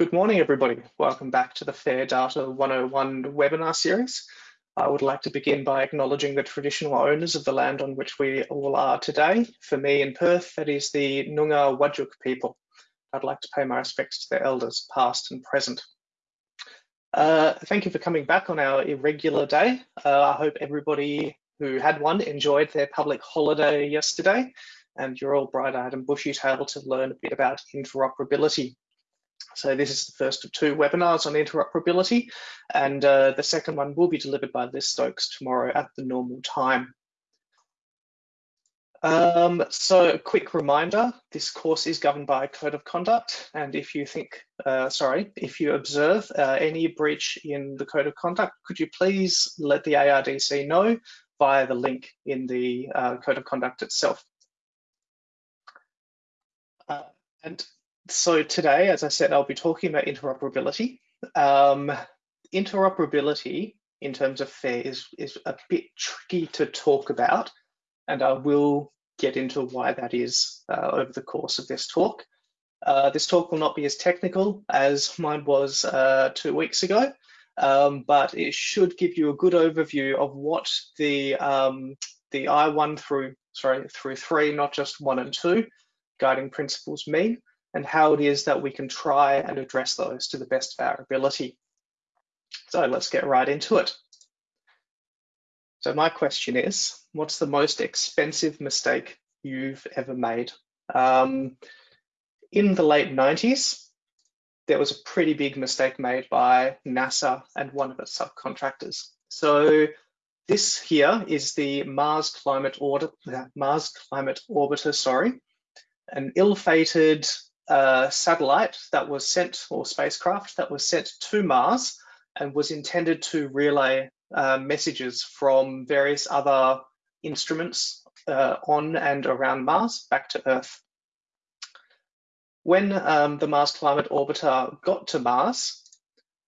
Good morning, everybody. Welcome back to the Fair Data 101 webinar series. I would like to begin by acknowledging the traditional owners of the land on which we all are today. For me in Perth, that is the Noongar Whadjuk people. I'd like to pay my respects to their elders, past and present. Uh, thank you for coming back on our irregular day. Uh, I hope everybody who had one enjoyed their public holiday yesterday and you're all bright-eyed and bushy-tailed to learn a bit about interoperability. So this is the first of two webinars on interoperability, and uh, the second one will be delivered by Liz Stokes tomorrow at the normal time. Um, so a quick reminder, this course is governed by a code of conduct, and if you think, uh, sorry, if you observe uh, any breach in the code of conduct, could you please let the ARDC know via the link in the uh, code of conduct itself. Uh, and so today, as I said, I'll be talking about interoperability. Um, interoperability in terms of FAIR is, is a bit tricky to talk about, and I will get into why that is uh, over the course of this talk. Uh, this talk will not be as technical as mine was uh, two weeks ago, um, but it should give you a good overview of what the um, the I1 through sorry through three, not just one and two, guiding principles mean, and how it is that we can try and address those to the best of our ability. So let's get right into it. So my question is, what's the most expensive mistake you've ever made? Um, in the late 90s, there was a pretty big mistake made by NASA and one of its subcontractors. So this here is the Mars Climate Orbiter, Mars Climate Orbiter, sorry, an ill-fated satellite that was sent, or spacecraft that was sent to Mars and was intended to relay uh, messages from various other instruments uh, on and around Mars back to Earth. When um, the Mars Climate Orbiter got to Mars,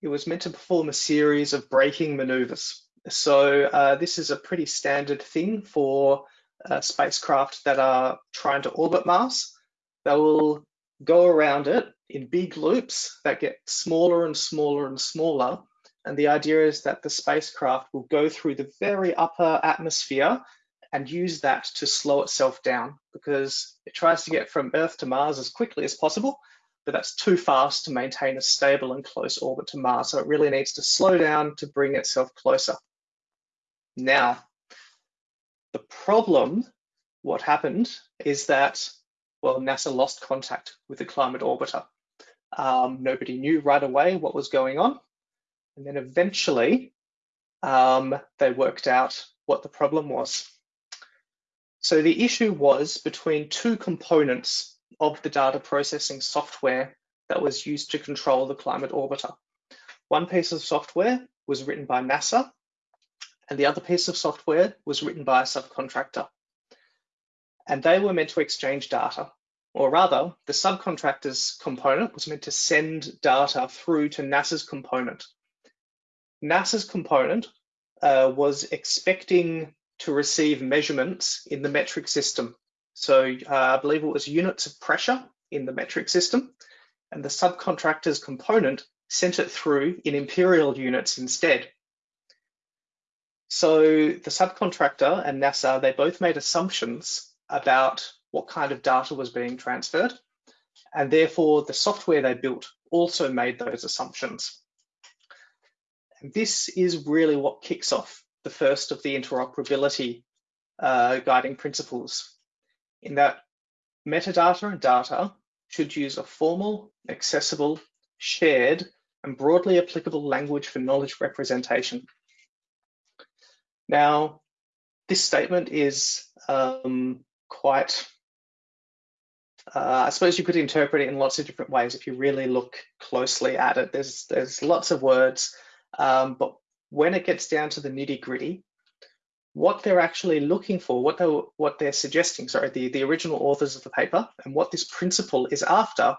it was meant to perform a series of braking maneuvers. So uh, this is a pretty standard thing for uh, spacecraft that are trying to orbit Mars. They will go around it in big loops that get smaller and smaller and smaller. And the idea is that the spacecraft will go through the very upper atmosphere and use that to slow itself down because it tries to get from Earth to Mars as quickly as possible, but that's too fast to maintain a stable and close orbit to Mars. So it really needs to slow down to bring itself closer. Now, the problem, what happened is that well, NASA lost contact with the climate orbiter. Um, nobody knew right away what was going on. And then eventually um, they worked out what the problem was. So the issue was between two components of the data processing software that was used to control the climate orbiter. One piece of software was written by NASA and the other piece of software was written by a subcontractor and they were meant to exchange data. Or rather, the subcontractor's component was meant to send data through to NASA's component. NASA's component uh, was expecting to receive measurements in the metric system. So uh, I believe it was units of pressure in the metric system, and the subcontractor's component sent it through in imperial units instead. So the subcontractor and NASA, they both made assumptions about what kind of data was being transferred. And therefore, the software they built also made those assumptions. And this is really what kicks off the first of the interoperability uh, guiding principles, in that metadata and data should use a formal, accessible, shared, and broadly applicable language for knowledge representation. Now, this statement is um, quite, uh, I suppose you could interpret it in lots of different ways if you really look closely at it. There's, there's lots of words, um, but when it gets down to the nitty gritty, what they're actually looking for, what they're, what they're suggesting, sorry, the, the original authors of the paper, and what this principle is after,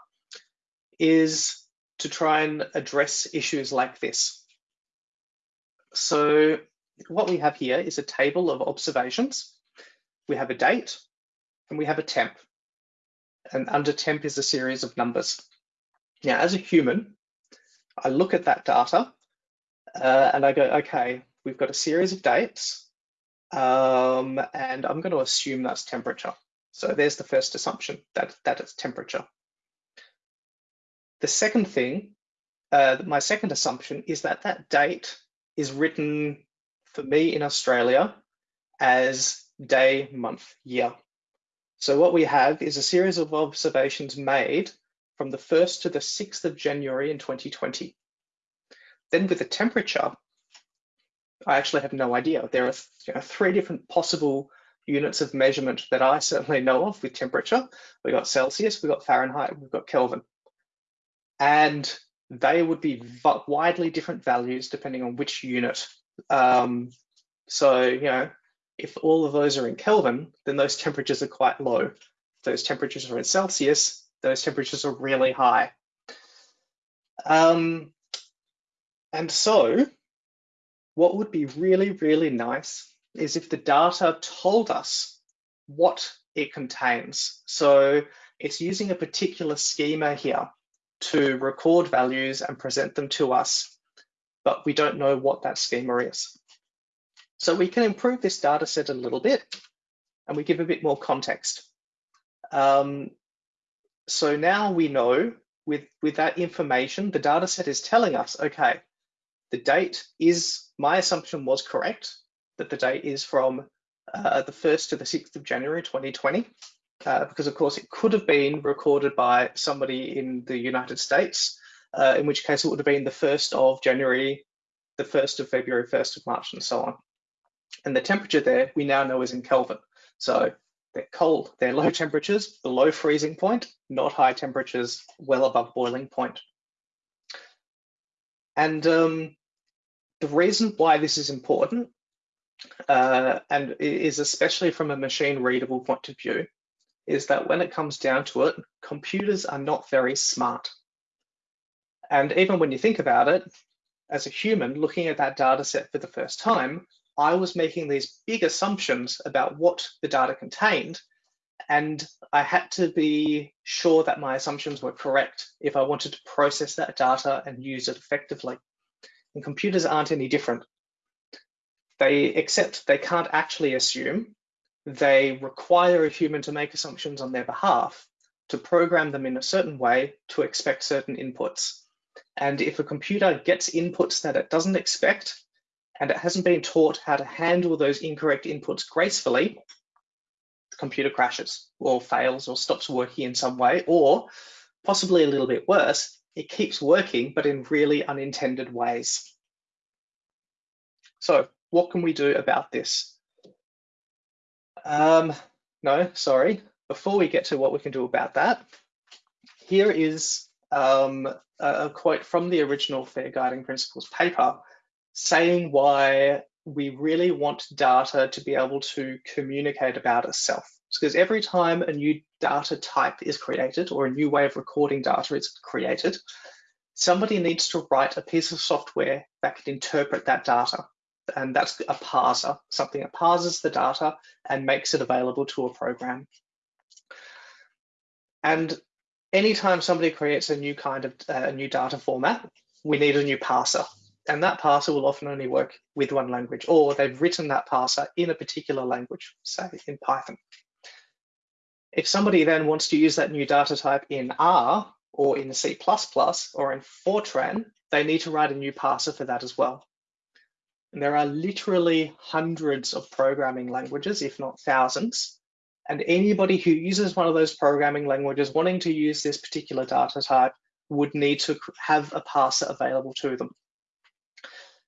is to try and address issues like this. So what we have here is a table of observations. We have a date, and we have a temp. And under temp is a series of numbers. Now, as a human, I look at that data uh, and I go, okay, we've got a series of dates um, and I'm going to assume that's temperature. So there's the first assumption that, that it's temperature. The second thing, uh, my second assumption is that that date is written for me in Australia as day, month, year. So what we have is a series of observations made from the 1st to the 6th of January in 2020. Then with the temperature, I actually have no idea. There are you know, three different possible units of measurement that I certainly know of with temperature. We've got Celsius, we've got Fahrenheit, we've got Kelvin. And they would be widely different values depending on which unit. Um, so, you know, if all of those are in Kelvin, then those temperatures are quite low. If those temperatures are in Celsius, those temperatures are really high. Um, and so what would be really, really nice is if the data told us what it contains. So it's using a particular schema here to record values and present them to us, but we don't know what that schema is. So we can improve this data set a little bit and we give a bit more context. Um, so now we know with, with that information, the data set is telling us, okay, the date is, my assumption was correct, that the date is from uh, the 1st to the 6th of January 2020, uh, because of course it could have been recorded by somebody in the United States, uh, in which case it would have been the 1st of January, the 1st of February, 1st of March, and so on. And the temperature there we now know is in Kelvin. So they're cold, they're low temperatures, below freezing point, not high temperatures, well above boiling point. And um, the reason why this is important, uh, and is especially from a machine readable point of view, is that when it comes down to it, computers are not very smart. And even when you think about it, as a human looking at that data set for the first time, I was making these big assumptions about what the data contained, and I had to be sure that my assumptions were correct if I wanted to process that data and use it effectively. And computers aren't any different. They accept they can't actually assume. They require a human to make assumptions on their behalf, to program them in a certain way to expect certain inputs. And if a computer gets inputs that it doesn't expect, and it hasn't been taught how to handle those incorrect inputs gracefully, the computer crashes or fails or stops working in some way, or possibly a little bit worse, it keeps working, but in really unintended ways. So what can we do about this? Um, no, sorry. Before we get to what we can do about that, here is um, a quote from the original Fair Guiding Principles paper saying why we really want data to be able to communicate about itself. Because every time a new data type is created or a new way of recording data is created, somebody needs to write a piece of software that can interpret that data. And that's a parser, something that parses the data and makes it available to a program. And anytime somebody creates a new kind of uh, a new data format, we need a new parser and that parser will often only work with one language, or they've written that parser in a particular language, say in Python. If somebody then wants to use that new data type in R or in C++ or in Fortran, they need to write a new parser for that as well. And there are literally hundreds of programming languages, if not thousands. And anybody who uses one of those programming languages wanting to use this particular data type would need to have a parser available to them.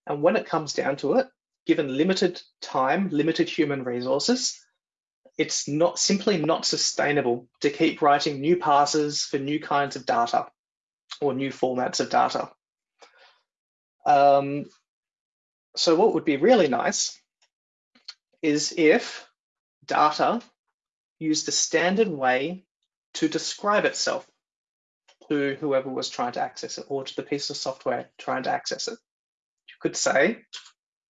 And when it comes down to it, given limited time, limited human resources, it's not simply not sustainable to keep writing new parsers for new kinds of data or new formats of data. Um, so what would be really nice is if data used a standard way to describe itself to whoever was trying to access it or to the piece of software trying to access it could say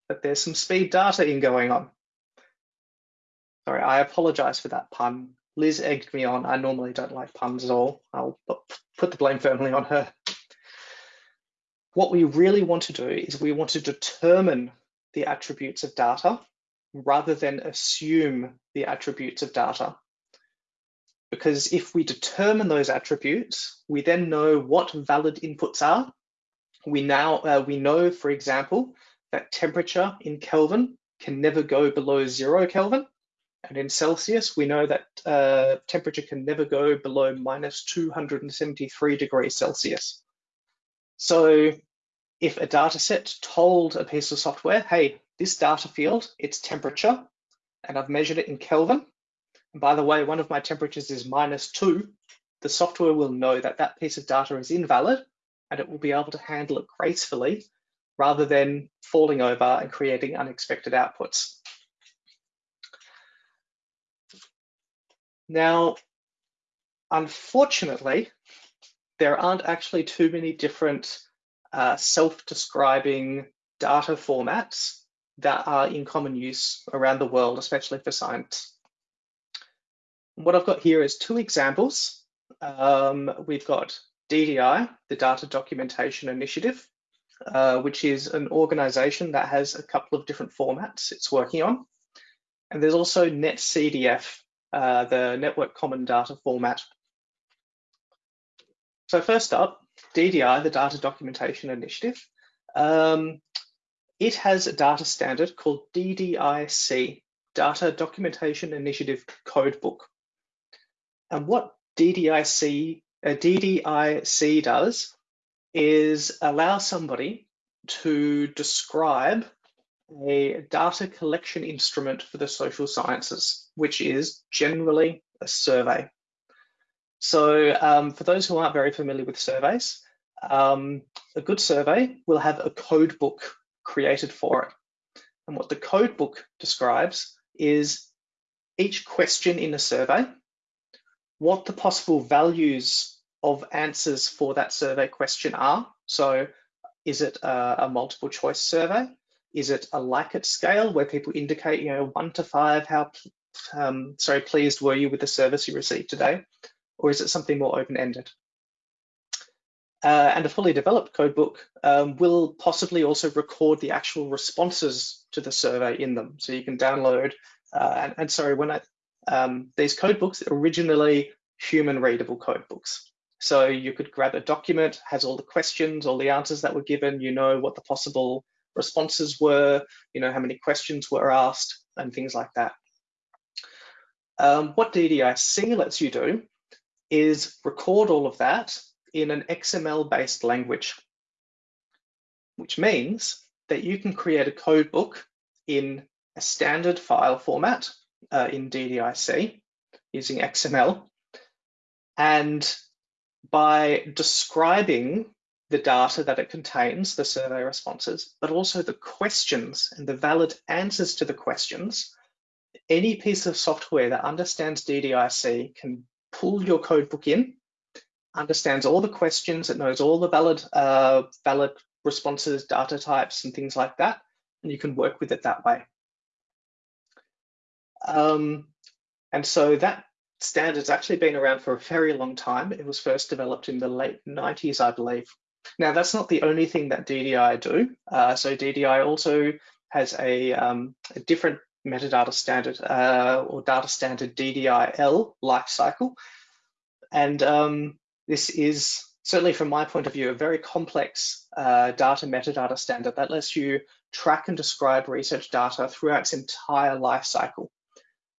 that there's some speed data in going on. Sorry, I apologize for that pun. Liz egged me on. I normally don't like puns at all. I'll put the blame firmly on her. what we really want to do is we want to determine the attributes of data rather than assume the attributes of data. Because if we determine those attributes, we then know what valid inputs are. We now uh, we know, for example, that temperature in Kelvin can never go below zero Kelvin. And in Celsius, we know that uh, temperature can never go below minus 273 degrees Celsius. So if a data set told a piece of software, hey, this data field, it's temperature, and I've measured it in Kelvin, and by the way, one of my temperatures is minus two, the software will know that that piece of data is invalid, and it will be able to handle it gracefully rather than falling over and creating unexpected outputs. Now, unfortunately, there aren't actually too many different uh, self-describing data formats that are in common use around the world, especially for science. What I've got here is two examples. Um, we've got DDI, the Data Documentation Initiative, uh, which is an organization that has a couple of different formats it's working on. And there's also NetCDF, uh, the Network Common Data Format. So first up, DDI, the Data Documentation Initiative, um, it has a data standard called DDIC, Data Documentation Initiative Codebook. And what DDIC, uh, DDIC does is allow somebody to describe a data collection instrument for the social sciences, which is generally a survey. So um, for those who aren't very familiar with surveys, um, a good survey will have a code book created for it. And what the code book describes is each question in a survey, what the possible values of answers for that survey question are. So is it a, a multiple choice survey? Is it a Likert scale where people indicate, you know, one to five, how um, sorry, pleased were you with the service you received today? or is it something more open-ended? Uh, and a fully developed codebook um, will possibly also record the actual responses to the survey in them. So you can download, uh, and, and, sorry, when I, um, these codebooks originally human readable codebooks. So you could grab a document, has all the questions, all the answers that were given, you know what the possible responses were, you know how many questions were asked, and things like that. Um, what DDIC lets you do is record all of that in an XML-based language, which means that you can create a code book in a standard file format uh, in DDIC using XML. And by describing the data that it contains, the survey responses, but also the questions and the valid answers to the questions, any piece of software that understands DDIC can pull your codebook in, understands all the questions, it knows all the valid, uh, valid responses, data types, and things like that, and you can work with it that way. Um, and so that standard's actually been around for a very long time. It was first developed in the late 90s, I believe. Now, that's not the only thing that DDI do. Uh, so DDI also has a, um, a different metadata standard uh, or data standard DDIL lifecycle. And um, this is certainly from my point of view, a very complex uh, data metadata standard that lets you track and describe research data throughout its entire life cycle.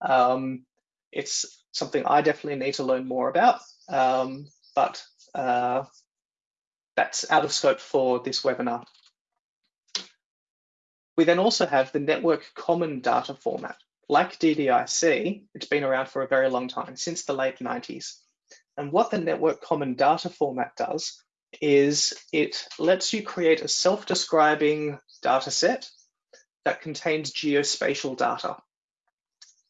Um, it's something I definitely need to learn more about, um, but uh, that's out of scope for this webinar. We then also have the network common data format. Like DDIC, it's been around for a very long time, since the late 90s. And what the network common data format does is it lets you create a self-describing data set that contains geospatial data.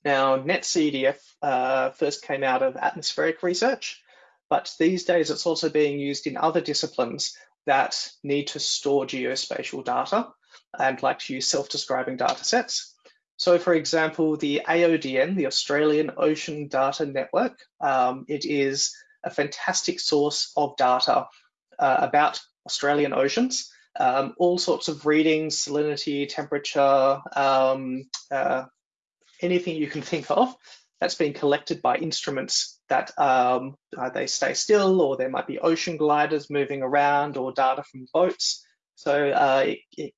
Now, NetCDF uh, first came out of atmospheric research, but these days it's also being used in other disciplines that need to store geospatial data and like to use self-describing data sets. So for example, the AODN, the Australian Ocean Data Network, um, it is a fantastic source of data uh, about Australian oceans. um, all sorts of readings, salinity, temperature, um, uh, anything you can think of that's been collected by instruments that um, uh, they stay still or there might be ocean gliders moving around or data from boats. So uh, it, it,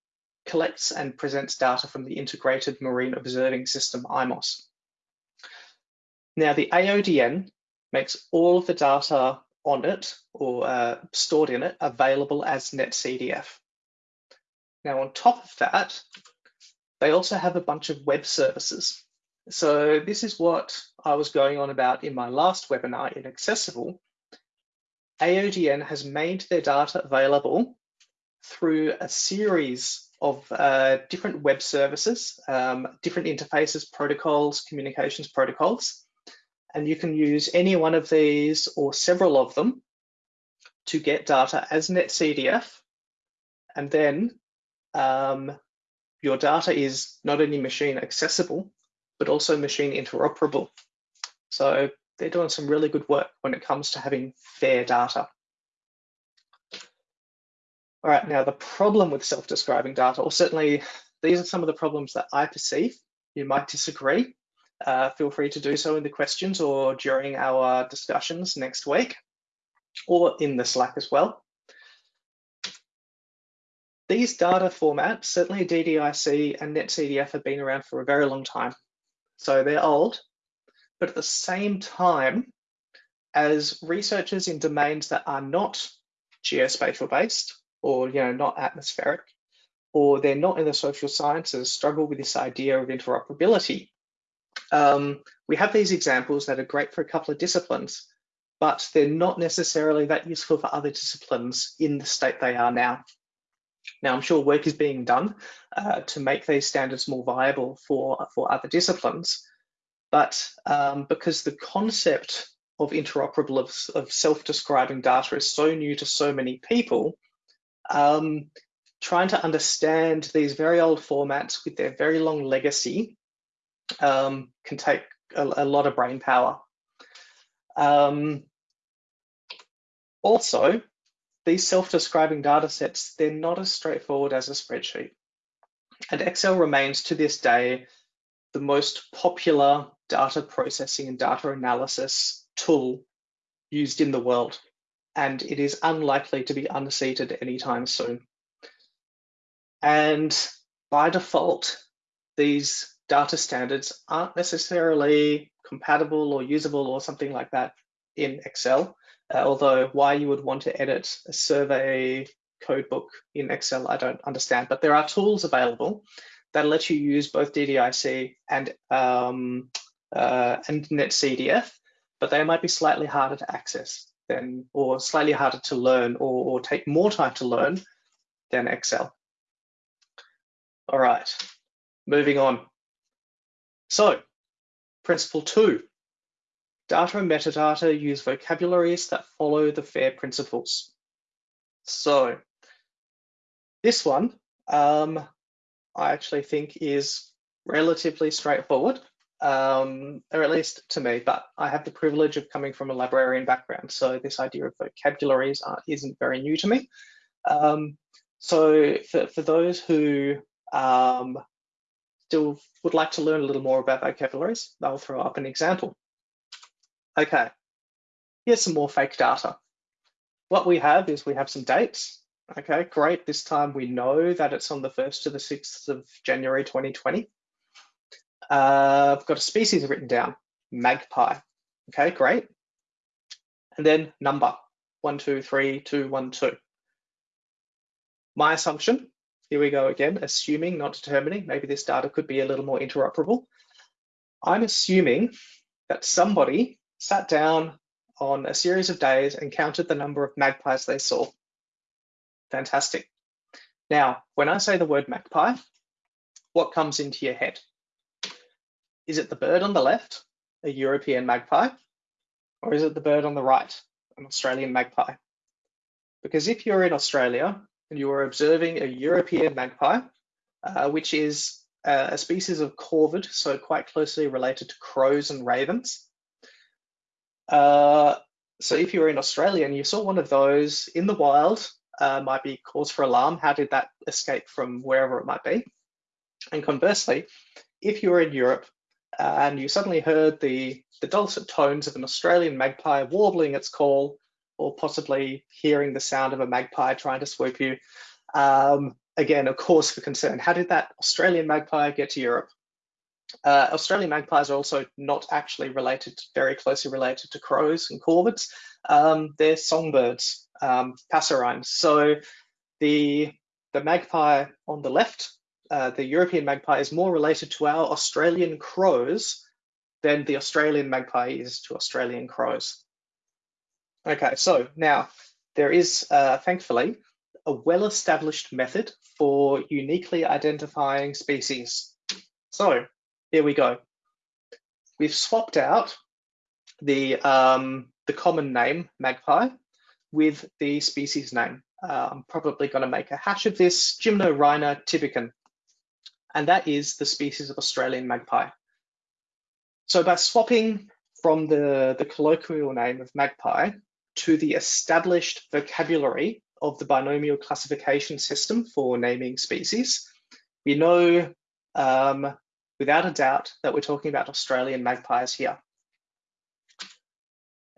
collects and presents data from the Integrated Marine Observing System, IMOS. Now the AODN makes all of the data on it or uh, stored in it available as NetCDF. Now on top of that, they also have a bunch of web services. So this is what I was going on about in my last webinar in Accessible. AODN has made their data available through a series of uh, different web services, um, different interfaces, protocols, communications protocols. And you can use any one of these or several of them to get data as NetCDF. And then um, your data is not only machine accessible, but also machine interoperable. So they're doing some really good work when it comes to having fair data. All right, now the problem with self-describing data, or certainly these are some of the problems that I perceive. You might disagree. Uh, feel free to do so in the questions or during our discussions next week, or in the Slack as well. These data formats, certainly DDIC and NetCDF have been around for a very long time. So they're old, but at the same time, as researchers in domains that are not geospatial based or you know not atmospheric, or they're not in the social sciences struggle with this idea of interoperability. Um, we have these examples that are great for a couple of disciplines, but they're not necessarily that useful for other disciplines in the state they are now. Now, I'm sure work is being done uh, to make these standards more viable for, for other disciplines, but um, because the concept of interoperable, of, of self-describing data is so new to so many people, um, trying to understand these very old formats with their very long legacy um, can take a, a, lot of brain power. Um, also, these self-describing data sets, they're not as straightforward as a spreadsheet. And Excel remains to this day the most popular data processing and data analysis tool used in the world. And it is unlikely to be unseated anytime soon. And by default, these data standards aren't necessarily compatible or usable or something like that in Excel. Uh, although why you would want to edit a survey codebook in Excel, I don't understand. But there are tools available that let you use both DDIC and um, uh, and NetCDF, but they might be slightly harder to access than, or slightly harder to learn, or, or take more time to learn than Excel. All right, moving on. So, principle two, Data and metadata use vocabularies that follow the FAIR principles. So this one, um, I actually think is relatively straightforward, um, or at least to me, but I have the privilege of coming from a librarian background, so this idea of vocabularies uh, isn't very new to me. Um, so for, for those who um, still would like to learn a little more about vocabularies, I'll throw up an example. Okay, here's some more fake data. What we have is we have some dates. Okay, great. This time we know that it's on the 1st to the 6th of January 2020. Uh, I've got a species written down, magpie. Okay, great. And then number, one, two, three, two, one, two. My assumption, here we go again, assuming, not determining, maybe this data could be a little more interoperable. I'm assuming that somebody sat down on a series of days and counted the number of magpies they saw. Fantastic. Now, when I say the word magpie, what comes into your head? Is it the bird on the left, a European magpie, or is it the bird on the right, an Australian magpie? Because if you're in Australia and you are observing a European magpie, uh, which is uh, a species of corvid, so quite closely related to crows and ravens, uh, so if you were in Australia and you saw one of those in the wild uh, might be cause for alarm. How did that escape from wherever it might be? And conversely, if you were in Europe uh, and you suddenly heard the, the dulcet tones of an Australian magpie warbling its call, or possibly hearing the sound of a magpie trying to swoop you, um, again, a cause for concern. How did that Australian magpie get to Europe? Uh, Australian magpies are also not actually related, very closely related to crows and corvids. Um, they're songbirds, um, passerines. So the, the magpie on the left, uh, the European magpie is more related to our Australian crows than the Australian magpie is to Australian crows. Okay, so now there is, uh, thankfully, a well-established method for uniquely identifying species. So here we go. We've swapped out the, um, the common name, magpie, with the species name. Uh, I'm probably going to make a hash of this, Gymnorhina tibicen, and that is the species of Australian magpie. So by swapping from the, the colloquial name of magpie to the established vocabulary of the binomial classification system for naming species, we know um, without a doubt that we're talking about Australian magpies here.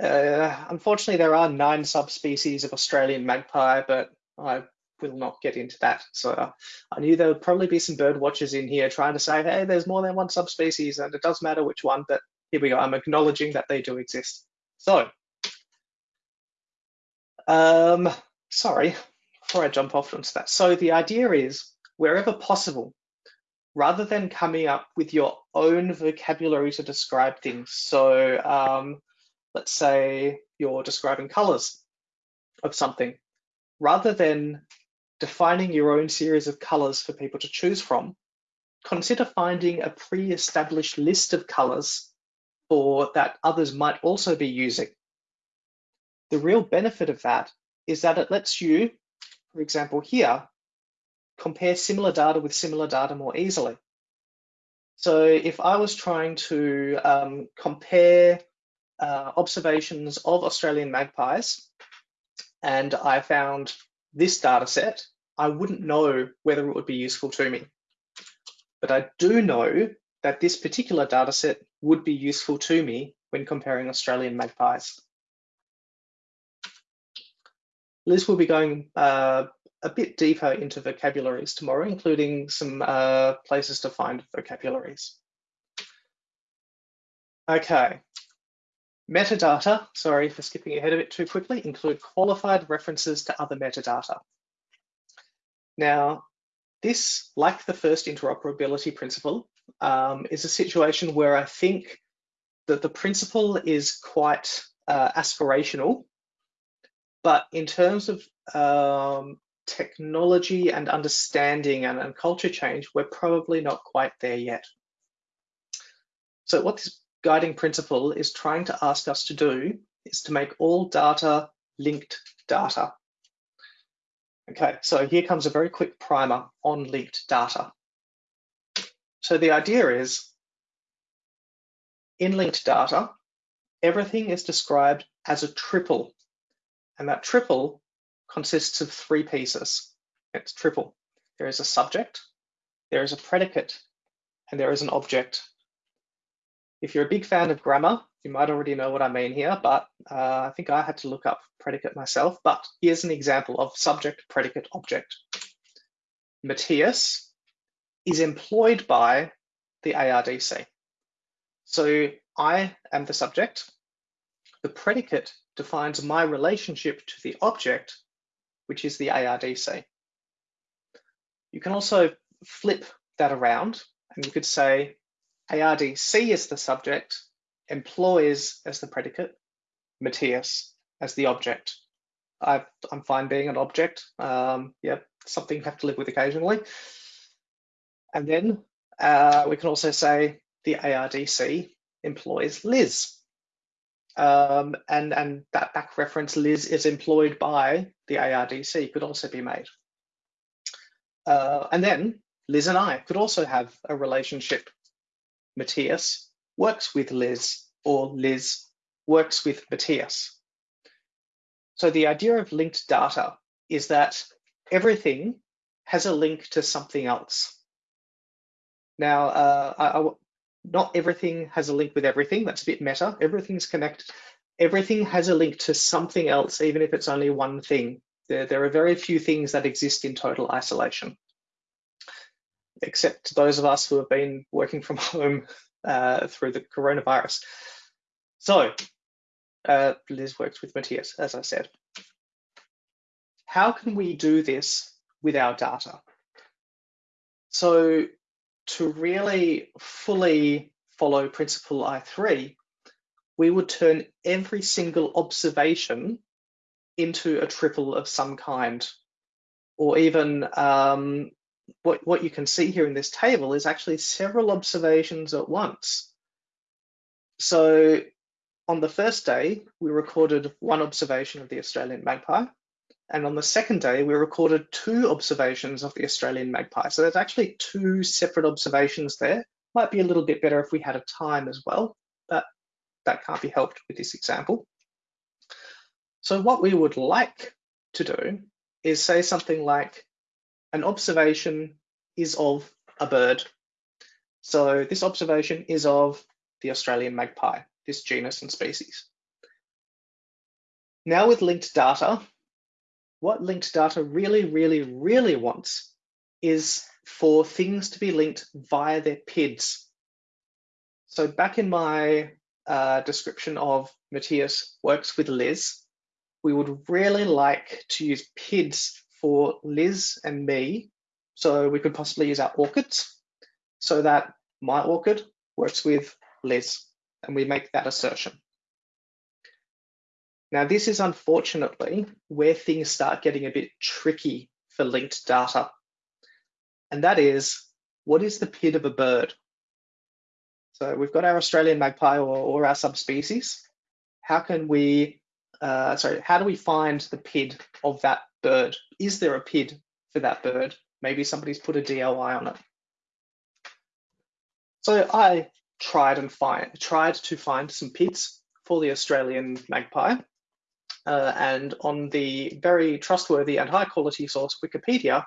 Uh, unfortunately, there are nine subspecies of Australian magpie, but I will not get into that. So uh, I knew there would probably be some bird watchers in here trying to say, hey, there's more than one subspecies and it does matter which one, but here we go. I'm acknowledging that they do exist. So, um, sorry, before I jump off onto that. So the idea is wherever possible, rather than coming up with your own vocabulary to describe things. So um, let's say you're describing colors of something, rather than defining your own series of colors for people to choose from, consider finding a pre-established list of colors for that others might also be using. The real benefit of that is that it lets you, for example here, compare similar data with similar data more easily. So if I was trying to um, compare uh, observations of Australian magpies and I found this data set, I wouldn't know whether it would be useful to me. But I do know that this particular data set would be useful to me when comparing Australian magpies. Liz will be going uh, a bit deeper into vocabularies tomorrow, including some uh, places to find vocabularies. Okay, metadata, sorry for skipping ahead of it too quickly, include qualified references to other metadata. Now, this, like the first interoperability principle, um, is a situation where I think that the principle is quite uh, aspirational, but in terms of um, technology and understanding and, and culture change, we're probably not quite there yet. So what this guiding principle is trying to ask us to do is to make all data linked data. Okay, so here comes a very quick primer on linked data. So the idea is, in linked data, everything is described as a triple, and that triple consists of three pieces. It's triple. There is a subject, there is a predicate, and there is an object. If you're a big fan of grammar, you might already know what I mean here, but uh, I think I had to look up predicate myself. But here's an example of subject, predicate, object. Matthias is employed by the ARDC. So I am the subject. The predicate defines my relationship to the object which is the ARDC. You can also flip that around and you could say ARDC is the subject, employs as the predicate, Matthias as the object. i am fine being an object. Um, yeah, something you have to live with occasionally. And then uh, we can also say the ARDC employs Liz. Um, and, and that back reference Liz is employed by the ARDC could also be made. Uh, and then Liz and I could also have a relationship. Matthias works with Liz or Liz works with Matthias. So the idea of linked data is that everything has a link to something else. Now, uh, not everything has a link with everything. That's a bit meta. Everything's connected. Everything has a link to something else, even if it's only one thing. There, there are very few things that exist in total isolation, except those of us who have been working from home uh, through the coronavirus. So uh, Liz works with Matthias, as I said. How can we do this with our data? So to really fully follow principle I3, we would turn every single observation into a triple of some kind. Or even um, what, what you can see here in this table is actually several observations at once. So on the first day, we recorded one observation of the Australian magpie. And on the second day, we recorded two observations of the Australian magpie. So there's actually two separate observations there. Might be a little bit better if we had a time as well, but that can't be helped with this example. So what we would like to do is say something like an observation is of a bird. So this observation is of the Australian magpie, this genus and species. Now with linked data, what linked data really, really, really wants is for things to be linked via their PIDs. So back in my uh, description of Matthias works with Liz, we would really like to use PIDs for Liz and me. So we could possibly use our ORCIDs so that my ORCID works with Liz and we make that assertion. Now, this is unfortunately where things start getting a bit tricky for linked data. And that is, what is the PID of a bird? So we've got our Australian magpie or, or our subspecies. How can we, uh, sorry, how do we find the PID of that bird? Is there a PID for that bird? Maybe somebody's put a DOI on it. So I tried and find tried to find some PIDs for the Australian magpie. Uh, and on the very trustworthy and high quality source Wikipedia,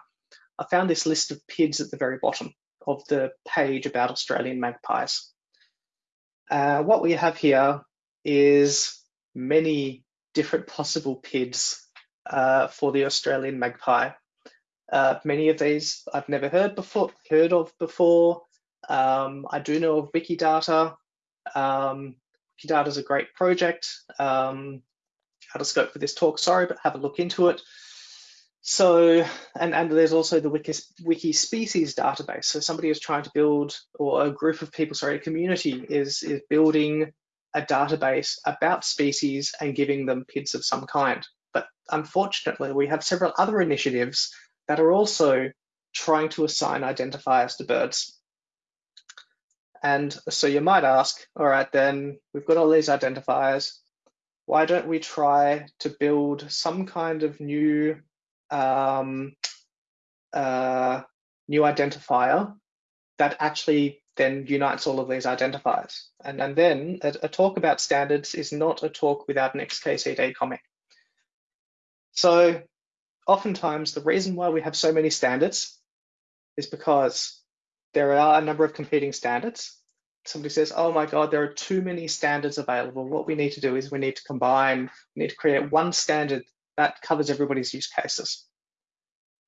I found this list of PIDs at the very bottom of the page about Australian magpies. Uh, what we have here is many different possible PIDs uh, for the Australian magpie. Uh, many of these I've never heard before, heard of before. Um, I do know of Wikidata. Um, Wikidata is a great project. Um, out of scope for this talk, sorry, but have a look into it. So, and, and there's also the Wiki, Wiki species database. So somebody is trying to build, or a group of people, sorry, a community is, is building a database about species and giving them PIDs of some kind. But unfortunately, we have several other initiatives that are also trying to assign identifiers to birds. And so you might ask, all right, then we've got all these identifiers. Why don't we try to build some kind of new um, uh, new identifier that actually then unites all of these identifiers. And, and then a, a, talk about standards is not a talk without an XKCD comment. So oftentimes the reason why we have so many standards is because there are a number of competing standards. Somebody says, oh my God, there are too many standards available. What we need to do is we need to combine, we need to create one standard that covers everybody's use cases.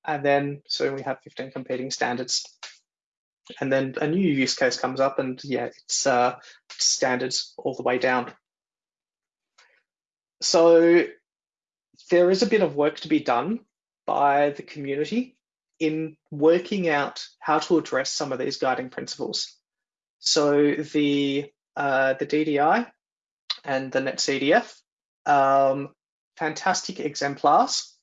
And then soon we have 15 competing standards. And then a new use case comes up and yeah, it's uh, standards all the way down. So there is a bit of work to be done by the community in working out how to address some of these guiding principles. So the uh, the DDI and the NetCDF, um, fantastic exemplars.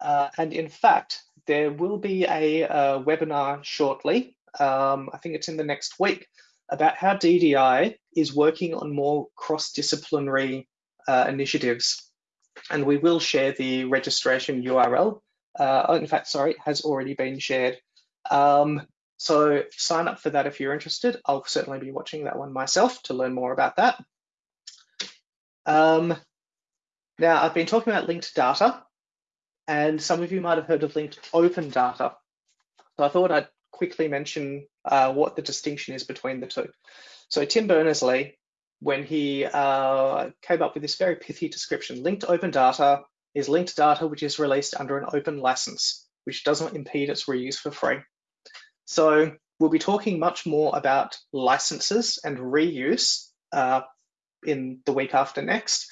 Uh, and in fact, there will be a, a webinar shortly, um, I think it's in the next week, about how DDI is working on more cross-disciplinary uh, initiatives. And we will share the registration URL uh, oh, in fact, sorry, it has already been shared. Um, so sign up for that if you're interested. I'll certainly be watching that one myself to learn more about that. Um, now, I've been talking about linked data. and some of you might have heard of linked open data. So I thought I'd quickly mention uh, what the distinction is between the two. So Tim Berners-Lee, when he uh, came up with this very pithy description, linked open data is linked data which is released under an open license, which doesn't impede its reuse for free. So we'll be talking much more about licenses and reuse uh, in the week after next.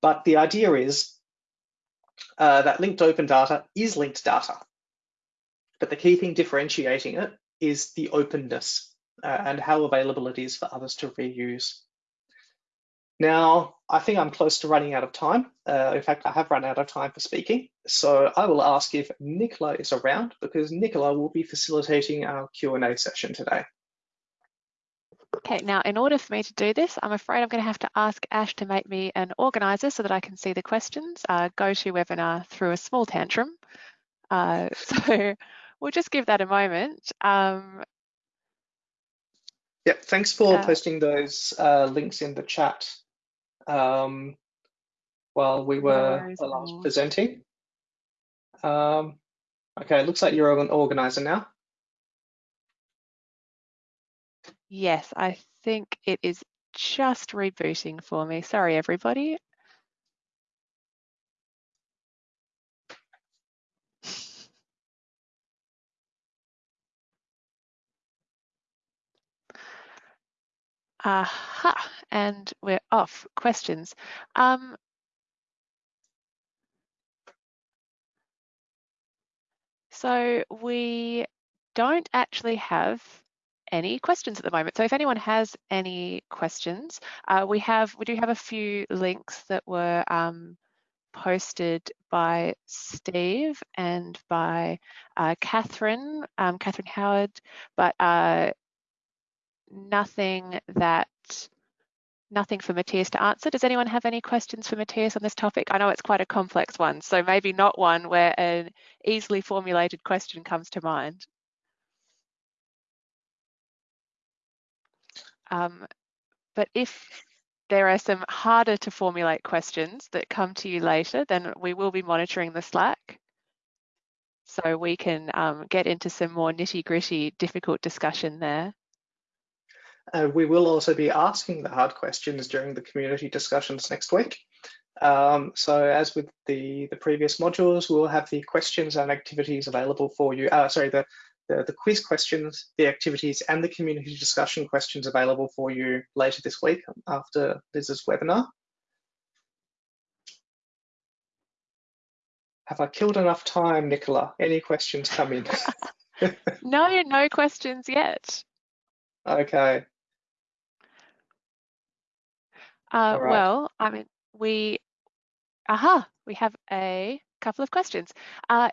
But the idea is uh, that linked open data is linked data. But the key thing differentiating it is the openness uh, and how available it is for others to reuse. Now, I think I'm close to running out of time. Uh, in fact, I have run out of time for speaking. So I will ask if Nicola is around because Nicola will be facilitating our Q&A session today. Okay, now in order for me to do this, I'm afraid I'm going to have to ask Ash to make me an organizer so that I can see the questions. Uh, webinar threw a small tantrum. Uh, so we'll just give that a moment. Um, yeah, thanks for uh, posting those uh, links in the chat um, while we were no presenting. Um, okay, it looks like you're an organizer now. Yes, I think it is just rebooting for me. Sorry, everybody. Aha, and we're off. Questions. Um, so we don't actually have any questions at the moment. So if anyone has any questions, uh, we have we do have a few links that were um, posted by Steve and by uh, Catherine, um, Catherine Howard, but uh, nothing that nothing for Matthias to answer. Does anyone have any questions for Matthias on this topic? I know it's quite a complex one, so maybe not one where an easily formulated question comes to mind. Um, but if there are some harder to formulate questions that come to you later, then we will be monitoring the Slack. So we can um, get into some more nitty gritty, difficult discussion there. Uh, we will also be asking the hard questions during the community discussions next week. Um, so as with the, the previous modules, we'll have the questions and activities available for you. Uh, sorry, the the, the quiz questions, the activities, and the community discussion questions available for you later this week after Liz's webinar. Have I killed enough time, Nicola? Any questions come in? no, no questions yet. Okay. Uh, right. Well, I mean, we, aha, we have a couple of questions. Uh,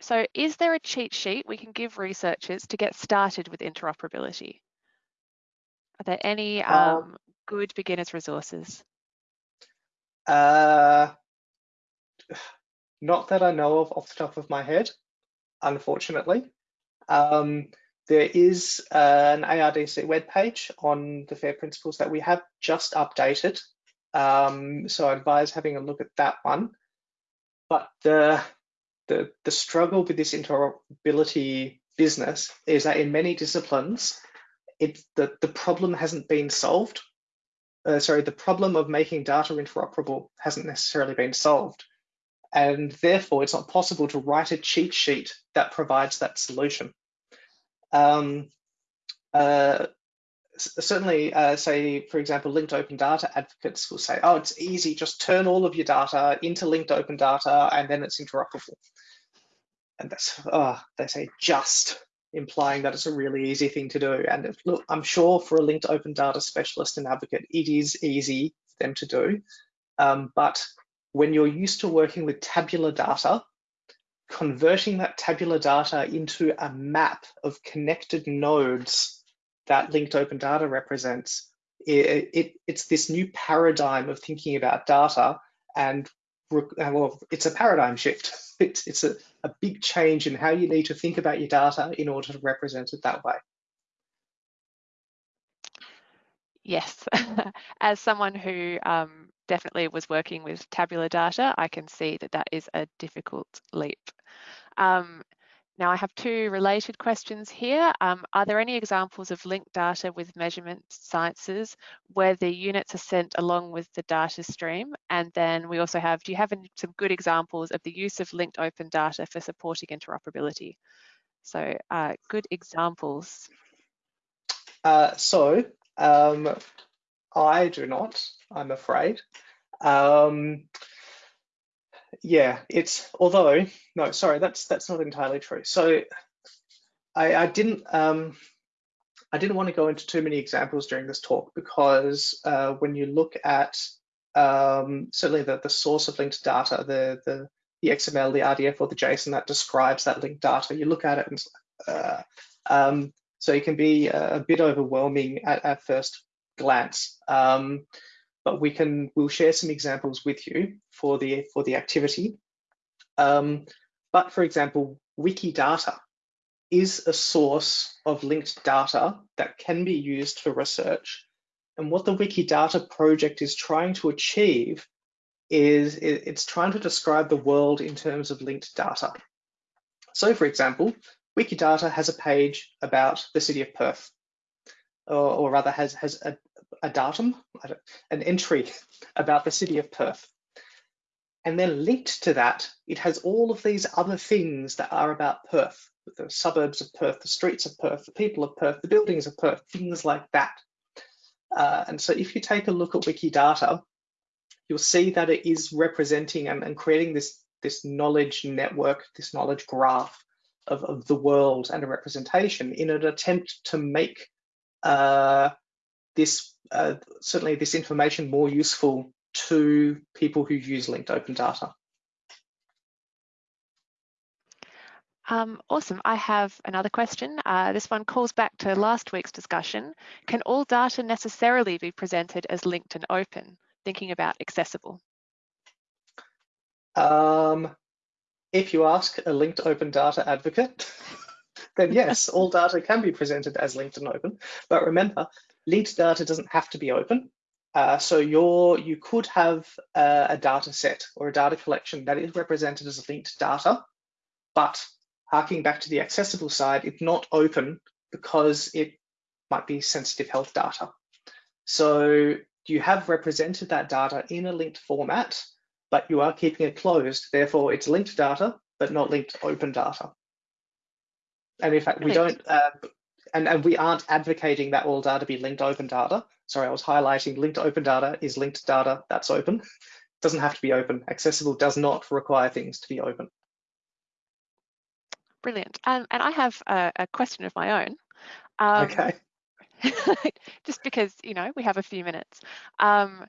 so is there a cheat sheet we can give researchers to get started with interoperability? Are there any um, um, good beginners resources? Uh, not that I know of off the top of my head, unfortunately. Um, there is uh, an ARDC webpage on the FAIR principles that we have just updated. Um, so I advise having a look at that one. But the the, the struggle with this interoperability business is that in many disciplines, it, the, the problem hasn't been solved. Uh, sorry, the problem of making data interoperable hasn't necessarily been solved. And therefore, it's not possible to write a cheat sheet that provides that solution. Um, uh, certainly, uh, say, for example, linked open data advocates will say, oh, it's easy, just turn all of your data into linked open data and then it's interoperable and that's oh, they say just implying that it's a really easy thing to do. And look, I'm sure for a linked open data specialist and advocate, it is easy for them to do. Um, but when you're used to working with tabular data, converting that tabular data into a map of connected nodes that linked open data represents, it, it, it's this new paradigm of thinking about data and well, it's a paradigm shift. It's, it's a, a big change in how you need to think about your data in order to represent it that way. Yes, as someone who um, definitely was working with tabular data, I can see that that is a difficult leap. Um, now I have two related questions here. Um, are there any examples of linked data with measurement sciences where the units are sent along with the data stream? And then we also have, do you have any, some good examples of the use of linked open data for supporting interoperability? So uh, good examples. Uh, so um, I do not, I'm afraid. Um, yeah, it's although no, sorry, that's that's not entirely true. So I, I didn't um, I didn't want to go into too many examples during this talk because uh, when you look at um, certainly the, the source of linked data, the, the the XML, the RDF, or the JSON that describes that linked data, you look at it and uh, um, so it can be a, bit overwhelming at, at first glance. Um, but we can we'll share some examples with you for the for the activity. Um, but for example, Wikidata is a source of linked data that can be used for research. And what the Wikidata project is trying to achieve is it's trying to describe the world in terms of linked data. So for example, Wikidata has a page about the city of Perth, or, or rather has, has a, a datum, an entry about the city of Perth. And then linked to that, it has all of these other things that are about Perth, the suburbs of Perth, the streets of Perth, the people of Perth, the buildings of Perth, things like that. Uh, and so if you take a look at Wikidata, you'll see that it is representing and, and creating this, this knowledge network, this knowledge graph of, of the world and a representation in an attempt to make uh, this uh, certainly this information more useful to people who use linked open data. Um, awesome. I have another question. Uh, this one calls back to last week's discussion. Can all data necessarily be presented as linked and open? Thinking about accessible. Um, if you ask a linked open data advocate, then yes, all data can be presented as linked and open. But remember, linked data doesn't have to be open. Uh, so you you could have uh, a data set or a data collection that is represented as linked data, but harking back to the accessible side, it's not open because it might be sensitive health data. So you have represented that data in a linked format, but you are keeping it closed. Therefore, it's linked data, but not linked open data. And in fact, we don't, uh, and, and we aren't advocating that all data be linked open data. Sorry, I was highlighting linked open data is linked data that's open. It doesn't have to be open. Accessible does not require things to be open. Brilliant. Um, and I have a, a, question of my own. Um, okay. just because, you know, we have a few minutes. Um,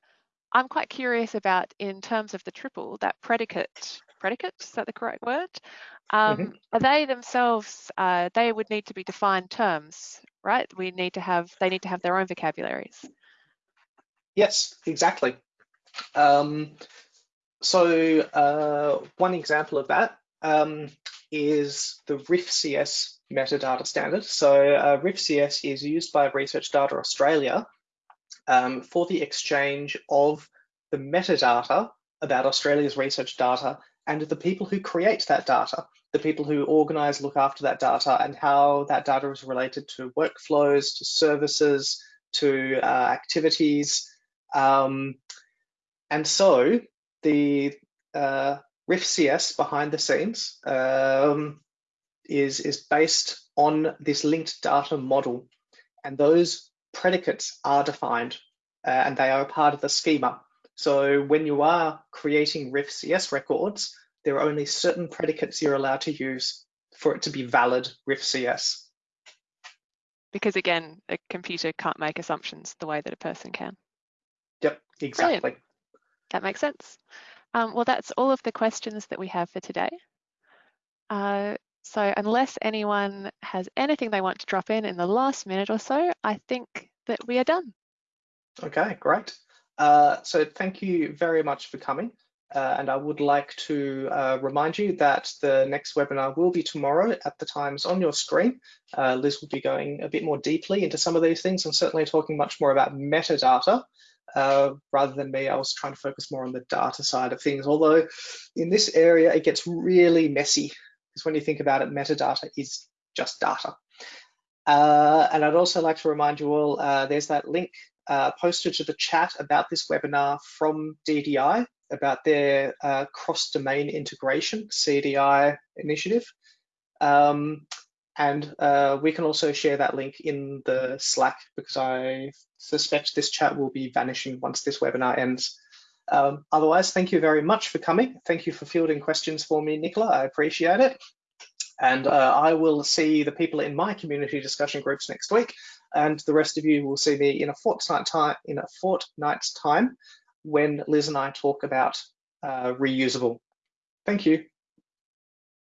I'm quite curious about, in terms of the triple, that predicate, predicate, is that the correct word? Um, mm -hmm. Are they themselves, uh, they would need to be defined terms, right? We need to have, they need to have their own vocabularies. Yes, exactly. Um, so uh, one example of that um, is the RIFCS metadata standard. So uh, RIFCS is used by Research Data Australia um, for the exchange of the metadata about Australia's research data and the people who create that data, the people who organize, look after that data, and how that data is related to workflows, to services, to uh, activities. Um, and so the uh, RIFCS behind the scenes um, is, is based on this linked data model. And those predicates are defined uh, and they are a part of the schema. So when you are creating RIF-CS records, there are only certain predicates you're allowed to use for it to be valid RIFCS. Because again, a computer can't make assumptions the way that a person can. Yep, exactly. Brilliant. That makes sense. Um, well, that's all of the questions that we have for today. Uh, so unless anyone has anything they want to drop in in the last minute or so, I think that we are done. Okay, great. Uh, so thank you very much for coming. Uh, and I would like to uh, remind you that the next webinar will be tomorrow at the times on your screen. Uh, Liz will be going a bit more deeply into some of these things and certainly talking much more about metadata uh, rather than me. I was trying to focus more on the data side of things, although in this area, it gets really messy because when you think about it, metadata is just data. Uh, and I'd also like to remind you all, there's that link uh, posted to the chat about this webinar from DDI about their uh, cross-domain integration CDI initiative. Um, and uh, we can also share that link in the Slack because I suspect this chat will be vanishing once this webinar ends. Um, otherwise, thank you very much for coming. Thank you for fielding questions for me, Nicola. I appreciate it. And uh, I will see the people in my community discussion groups next week, and the rest of you will see me in a fortnight time. In a fortnight's time, when Liz and I talk about uh, reusable. Thank you.